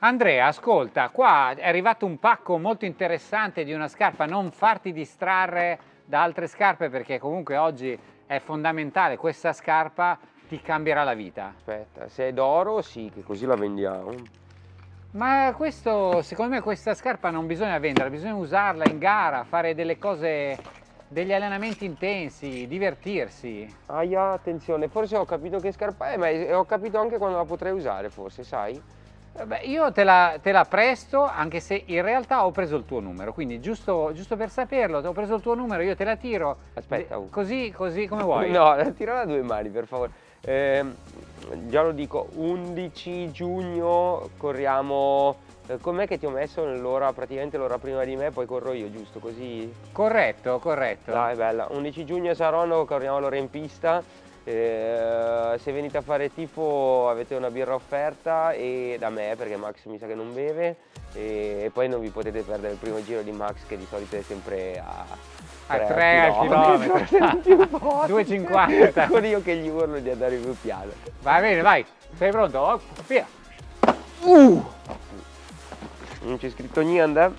Andrea, ascolta, qua è arrivato un pacco molto interessante di una scarpa, non farti distrarre da altre scarpe perché comunque oggi è fondamentale, questa scarpa ti cambierà la vita. Aspetta, se è d'oro sì, che così la vendiamo. Ma questo, secondo me questa scarpa non bisogna venderla, bisogna usarla in gara, fare delle cose, degli allenamenti intensi, divertirsi. Aia, attenzione, forse ho capito che scarpa è, ma ho capito anche quando la potrei usare, forse, sai? Beh, io te la, te la, presto, anche se in realtà ho preso il tuo numero, quindi giusto, giusto, per saperlo, ho preso il tuo numero, io te la tiro. Aspetta. Così, così come vuoi. No, tirala a due mani, per favore. Eh, già lo dico, 11 giugno corriamo... Eh, com'è che ti ho messo nell'ora, praticamente l'ora prima di me, poi corro io, giusto? Così? Corretto, corretto. Dai, bella. 11 giugno a Saronno, corriamo l'ora in pista. Eh, se venite a fare tifo avete una birra offerta e da me perché Max mi sa che non beve e, e poi non vi potete perdere il primo giro di Max che di solito è sempre a a 3 al chilometro. 2,50 con io che gli urlo di andare più piano. Va bene vai. Sei pronto? Via. Uh. non c'è scritto niente?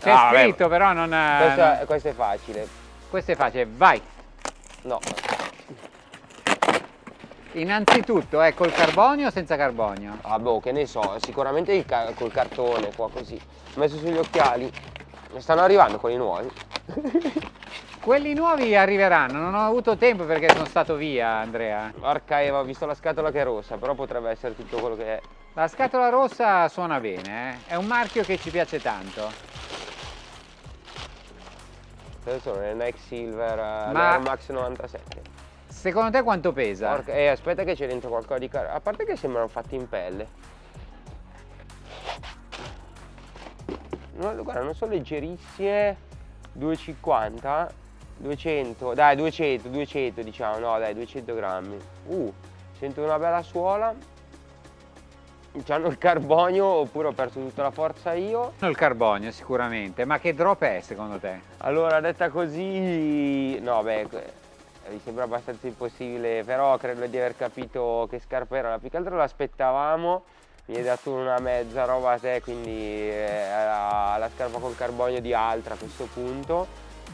c'è ah, scritto beh. però non questo è, questo è facile. Questo è facile. Vai. No Innanzitutto è col carbonio o senza carbonio? Ah boh, che ne so, sicuramente ca col cartone qua così. Ho messo sugli occhiali. Stanno arrivando quelli nuovi. quelli nuovi arriveranno, non ho avuto tempo perché sono stato via Andrea. Porca Eva, ho visto la scatola che è rossa, però potrebbe essere tutto quello che è. La scatola rossa suona bene, eh? è un marchio che ci piace tanto. Adesso non è Nike Silver, eh, Ma... Max 97. Secondo te quanto pesa? Porca, eh, aspetta che c'è dentro qualcosa di caro. A parte che sembrano fatti in pelle. No, guarda, non sono leggerissime. 250, 200, dai 200, 200 diciamo, no dai 200 grammi. Uh, sento una bella suola. C'hanno il carbonio oppure ho perso tutta la forza io? Il carbonio sicuramente, ma che drop è secondo te? Allora detta così, no beh mi sembra abbastanza impossibile, però credo di aver capito che scarpa era, più che altro l'aspettavamo, mi hai dato una mezza roba a te, quindi la, la scarpa col carbonio di altra a questo punto,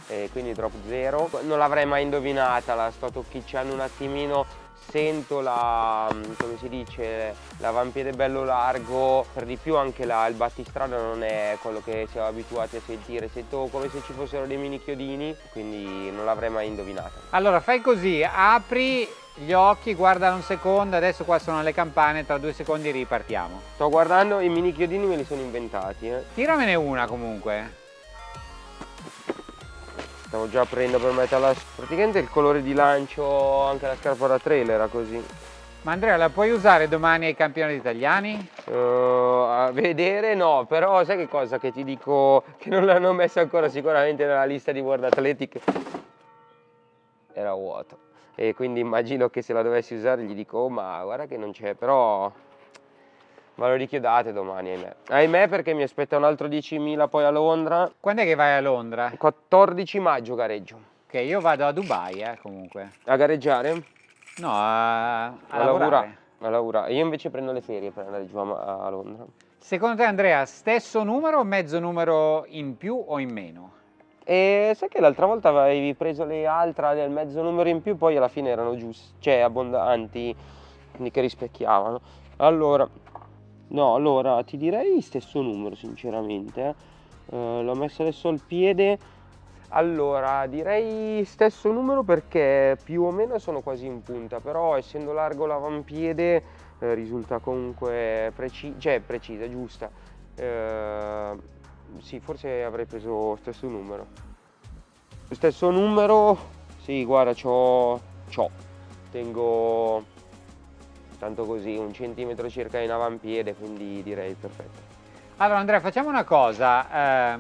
e quindi drop zero. Non l'avrei mai indovinata, la sto tocchicciando un attimino sento la, mm, come si dice, l'avampiede bello largo, per di più anche la, il battistrada non è quello che siamo abituati a sentire, sento come se ci fossero dei mini chiodini, quindi non l'avrei mai indovinata. Allora fai così, apri gli occhi, guarda un secondo, adesso qua sono le campane, tra due secondi ripartiamo. Sto guardando, i mini chiodini me li sono inventati. Eh. Tiramene una comunque. Stavo già aprendo per metterla. Praticamente il colore di lancio, anche la scarpa da trail era così. Ma Andrea, la puoi usare domani ai campionati italiani? Uh, a vedere no, però sai che cosa che ti dico che non l'hanno messa ancora sicuramente nella lista di World Athletic? Era vuoto. E quindi immagino che se la dovessi usare gli dico, oh, ma guarda che non c'è, però Ma lo richiedate domani, ahimè. Ahimè perché mi aspetta un altro 10.000 poi a Londra. Quando è che vai a Londra? 14 maggio gareggio. Ok, io vado a Dubai, eh, comunque. A gareggiare? No, a, a, a lavorare. A lavorare. Io invece prendo le ferie per andare giù a, a Londra. Secondo te Andrea, stesso numero o mezzo numero in più o in meno? E sai che l'altra volta avevi preso le altre del mezzo numero in più, poi alla fine erano giusti, cioè abbondanti, quindi che rispecchiavano. Allora, No, allora ti direi stesso numero sinceramente. Eh, L'ho messo adesso al piede. Allora, direi stesso numero perché più o meno sono quasi in punta, però essendo largo l'avampiede eh, risulta comunque preci cioè, precisa, giusta. Eh, sì, forse avrei preso stesso numero. Stesso numero, sì, guarda, c'ho, c'ho. Tengo tanto così, un centimetro circa in avampiede, quindi direi perfetto. Allora Andrea, facciamo una cosa, eh,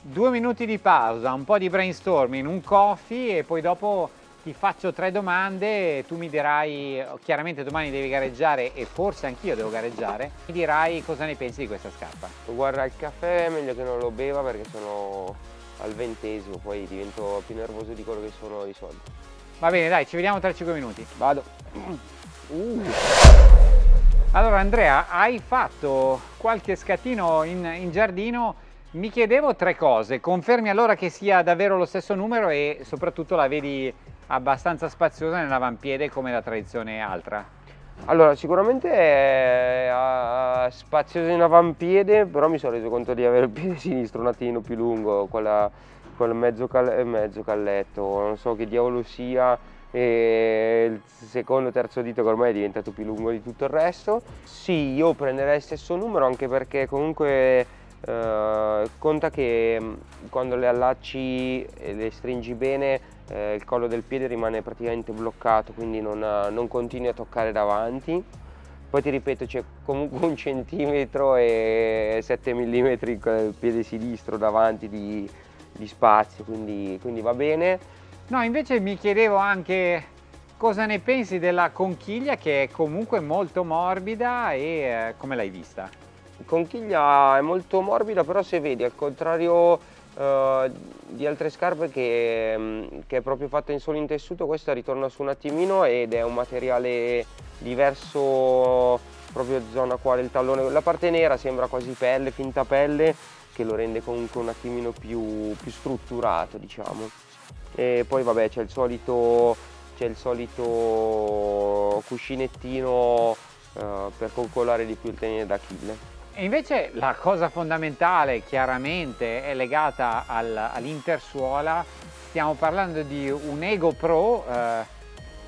due minuti di pausa, un po' di brainstorming, un coffee e poi dopo ti faccio tre domande, tu mi dirai, chiaramente domani devi gareggiare e forse anch'io devo gareggiare, mi dirai cosa ne pensi di questa scarpa. Guarda, il caffè è meglio che non lo beva perché sono al ventesimo, poi divento più nervoso di quello che sono di solito. Va bene, dai, ci vediamo tra 5 minuti. Vado. Uh. Allora Andrea, hai fatto qualche scattino in, in, giardino, mi chiedevo tre cose, confermi allora che sia davvero lo stesso numero e soprattutto la vedi abbastanza spaziosa nell'avampiede come la tradizione altra? Allora, sicuramente è spaziosa in avampiede, però mi sono reso conto di avere il piede sinistro un attimo più lungo, quella, quel mezzo, cal mezzo calletto, non so che diavolo sia, e il secondo terzo dito che ormai è diventato più lungo di tutto il resto. Sì io prenderei il stesso numero anche perché comunque eh, conta che mm, quando le allacci e le stringi bene eh, il collo del piede rimane praticamente bloccato quindi non, non continui a toccare davanti. Poi ti ripeto c'è comunque un centimetro e 7 mm il piede sinistro davanti di, di spazio quindi, quindi va bene No, invece mi chiedevo anche cosa ne pensi della conchiglia che è comunque molto morbida e eh, come l'hai vista? Conchiglia è molto morbida però se vedi al contrario eh, di altre scarpe che, mm, che, è proprio fatta in solo in tessuto questa ritorna su un attimino ed è un materiale diverso proprio zona qua del tallone la parte nera sembra quasi pelle, finta pelle che lo rende comunque un attimino più, più strutturato diciamo e poi vabbè c'è il solito, il solito cuscinettino eh, per coccolare di più il tenere d'Achille. E invece la cosa fondamentale chiaramente è legata al, all'intersuola, stiamo parlando di un Ego Pro, eh,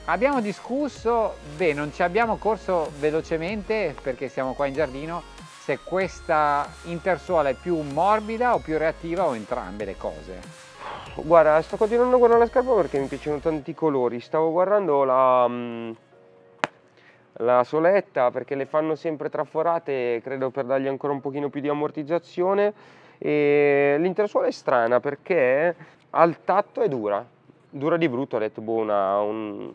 abbiamo discusso, beh non ci abbiamo corso velocemente perché siamo qua in giardino, se questa intersuola è più morbida o più reattiva o entrambe le cose. Guarda, sto continuando a guardare la scarpa perché mi piacciono tanti colori. Stavo guardando la, mm, la soletta perché le fanno sempre traforate, credo per dargli ancora un pochino più di ammortizzazione. E l'intersuola è strana perché al tatto è dura, dura di brutto, ho detto boh, una, un,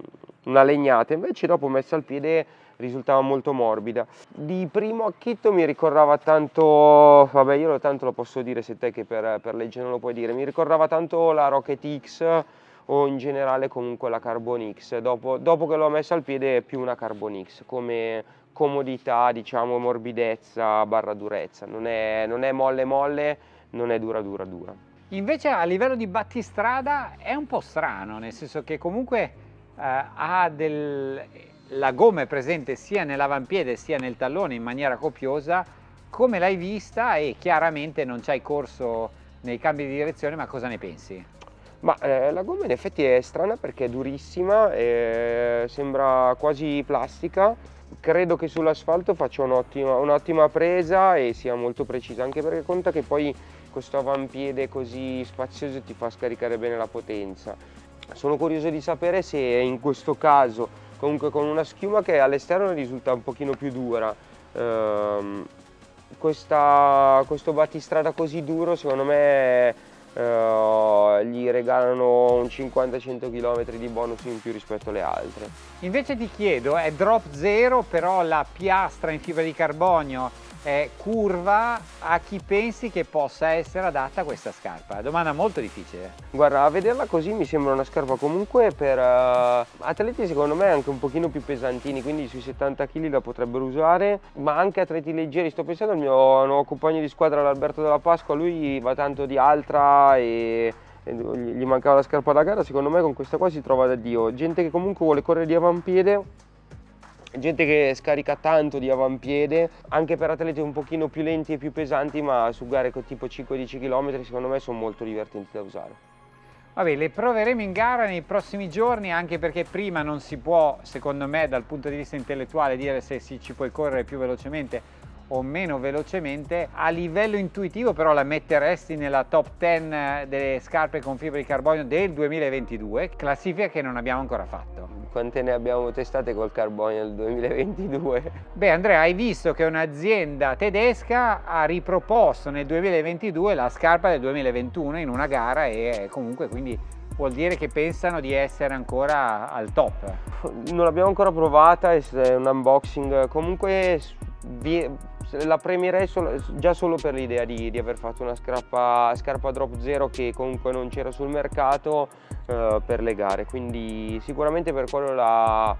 una legnata. Invece dopo messa al piede risultava molto morbida. Di primo acchitto mi ricordava tanto, vabbè io tanto lo posso dire se te che per, per legge non lo puoi dire, mi ricordava tanto la Rocket X o in generale comunque la Carbon X. Dopo, dopo che l'ho messa al piede è più una Carbon X come comodità, diciamo morbidezza barra durezza, non è, non è molle molle, non è dura dura dura. Invece a livello di battistrada è un po' strano, nel senso che comunque ha del la gomma è presente sia nell'avampiede sia nel tallone in maniera copiosa, come l'hai vista e chiaramente non ci hai corso nei cambi di direzione, ma cosa ne pensi? Ma eh, la gomma in effetti è strana perché è durissima, eh, sembra quasi plastica, credo che sull'asfalto faccia un'ottima un presa e sia molto precisa, anche perché conta che poi questo avampiede così spazioso ti fa scaricare bene la potenza. Sono curioso di sapere se in questo caso comunque con una schiuma che all'esterno risulta un pochino più dura. Ehm, questa, questo battistrada così duro secondo me eh, gli regalano un 50-100 km di bonus in più rispetto alle altre. Invece ti chiedo, è drop zero però la piastra in fibra di carbonio è curva a chi pensi che possa essere adatta questa scarpa? Domanda molto difficile. Guarda, a vederla così mi sembra una scarpa comunque per uh, atleti secondo me anche un pochino più pesantini, quindi sui 70 kg la potrebbero usare, ma anche atleti leggeri. Sto pensando al mio nuovo compagno di squadra, l'Alberto della Pasqua, lui va tanto di altra e gli mancava la scarpa da gara, secondo me con questa qua si trova da Dio. Gente che comunque vuole correre di avampiede gente che scarica tanto di avampiede anche per atleti un pochino più lenti e più pesanti ma su gare tipo 5-10 km secondo me sono molto divertenti da usare. Vabbè, le proveremo in gara nei prossimi giorni anche perché prima non si può, secondo me, dal punto di vista intellettuale dire se si ci puoi correre più velocemente o meno velocemente. A livello intuitivo però la metteresti nella top 10 delle scarpe con fibra di carbonio del 2022, classifica che non abbiamo ancora fatto quante ne abbiamo testate col carbonio nel 2022? Beh Andrea, hai visto che un'azienda tedesca ha riproposto nel 2022 la scarpa del 2021 in una gara e comunque quindi vuol dire che pensano di essere ancora al top. Non l'abbiamo ancora provata, è un unboxing, comunque la premierei solo, già solo per l'idea di, di, aver fatto una scarpa, scarpa drop zero che comunque non c'era sul mercato uh, per le gare quindi sicuramente per quello la,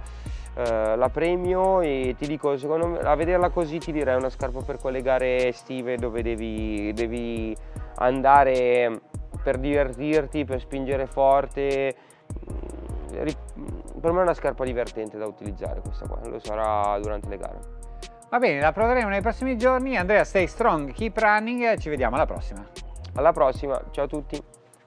eh, la premio e ti dico, secondo me, a vederla così ti direi una scarpa per quelle gare estive dove devi, devi andare per divertirti, per spingere forte. Per me è una scarpa divertente da utilizzare questa qua, lo sarà durante le gare. Va bene, la proveremo nei prossimi giorni. Andrea, stay strong, keep running, ci vediamo alla prossima. Alla prossima, ciao a tutti.